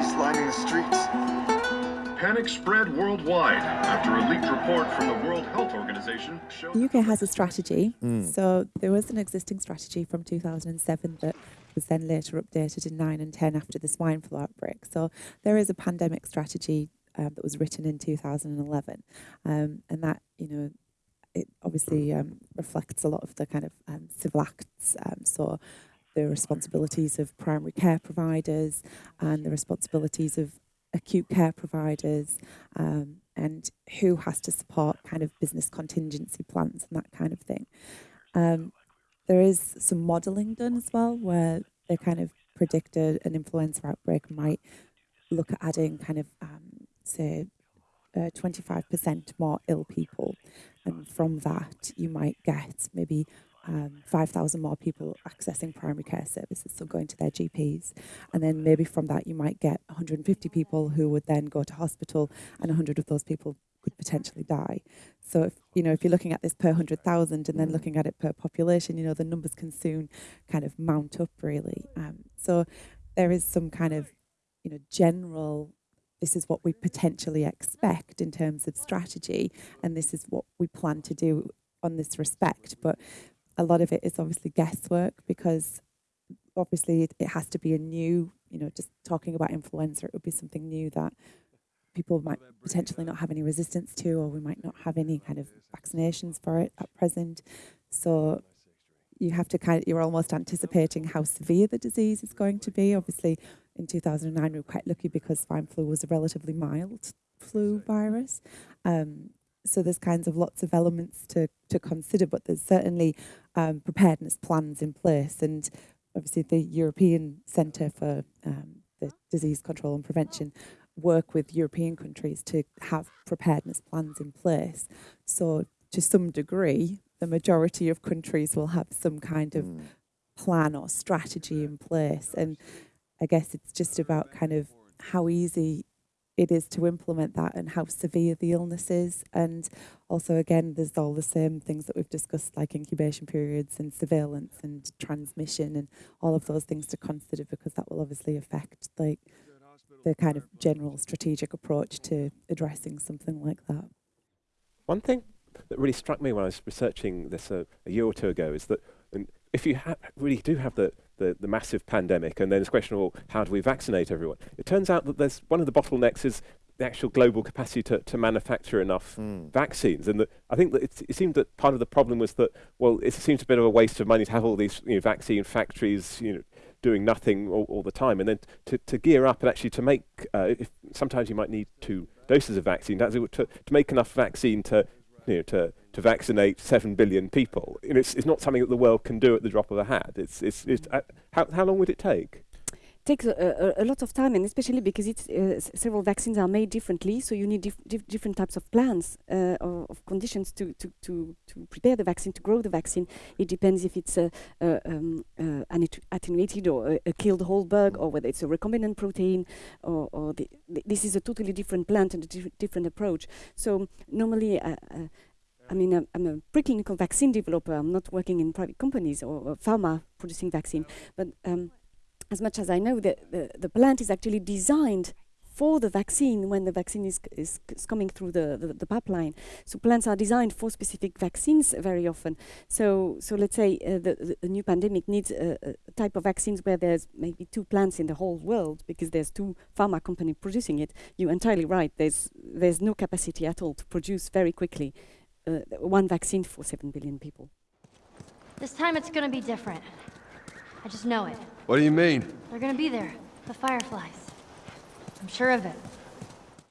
bodies lining the streets. Panic spread worldwide after a leaked report from the World Health Organization showed. The UK has a strategy. So there was an existing strategy from 2007 that was then later updated in 9 and 10 after the swine flu outbreak. So there is a pandemic strategy um, that was written in 2011. Um, and that, you know, it obviously um, reflects a lot of the kind of um, civil acts. Um, so the responsibilities of primary care providers and the responsibilities of acute care providers um, and who has to support kind of business contingency plans and that kind of thing. Um, there is some modelling done as well where they kind of predicted an influenza outbreak might look at adding kind of um, say uh, 25% more ill people and from that you might get maybe um, 5,000 more people accessing primary care services, so going to their GPs. And then maybe from that, you might get 150 people who would then go to hospital, and 100 of those people could potentially die. So, if, you know, if you're looking at this per 100,000 and then looking at it per population, you know, the numbers can soon kind of mount up really. Um, so, there is some kind of, you know, general this is what we potentially expect in terms of strategy, and this is what we plan to do on this respect. But a lot of it is obviously guesswork because obviously it, it has to be a new, you know, just talking about influenza, it would be something new that people might potentially not have any resistance to, or we might not have any kind of vaccinations for it at present. So you have to kind of, you're almost anticipating how severe the disease is going to be. Obviously, in 2009, we were quite lucky because swine flu was a relatively mild flu virus. Um, so there's kinds of lots of elements to, to consider, but there's certainly um, preparedness plans in place. And obviously the European Centre for um, the Disease Control and Prevention work with European countries to have preparedness plans in place. So to some degree, the majority of countries will have some kind of plan or strategy in place. And I guess it's just about kind of how easy it is to implement that and how severe the illness is. And also, again, there's all the same things that we've discussed, like incubation periods and surveillance and transmission and all of those things to consider because that will obviously affect like the kind of general strategic approach to addressing something like that. One thing that really struck me when I was researching this a year or two ago is that if you ha- really do have the, the, the massive pandemic, and then it's a question of well, how do we vaccinate everyone? It turns out that there's one of the bottlenecks is the actual global capacity to, to manufacture enough vaccines. And that I think that it's, it seemed that part of the problem was that, well, it seems a bit of a waste of money to have all these you know, vaccine factories, you know, doing nothing all, all the time. And then to, to gear up and actually to make, uh, if sometimes you might need two doses of vaccine, to, to make enough vaccine to, you know, to, to vaccinate seven billion people. Know, it's, it's not something that the world can do at the drop of a hat. It's, it's, it's, uh, how, how long would it take? Takes a, a, a lot of time, and especially because it's uh, several vaccines are made differently, so you need dif- dif- different types of plans uh, of, of conditions to, to, to, to prepare the vaccine, to grow the vaccine. It depends if it's a, um, uh, an attenuated or a, a killed whole bug, or whether it's a recombinant protein, or, or the, th- this is a totally different plant and a dif- different approach. So normally. Uh, uh, I mean, I'm, I'm a preclinical vaccine developer. I'm not working in private companies or, or pharma producing vaccine, but um, as much as I know, the, the, the plant is actually designed for the vaccine when the vaccine is, is, is coming through the, the, the pipeline. So plants are designed for specific vaccines very often. So, so let's say uh, the, the, new pandemic needs a, a type of vaccines where there's maybe two plants in the whole world because there's two pharma companies producing it. You're entirely right. There's, there's no capacity at all to produce very quickly uh, one vaccine for 7 billion people. This time it's gonna be different. I just know it. What do you mean? They're gonna be there. The fireflies. I'm sure of it.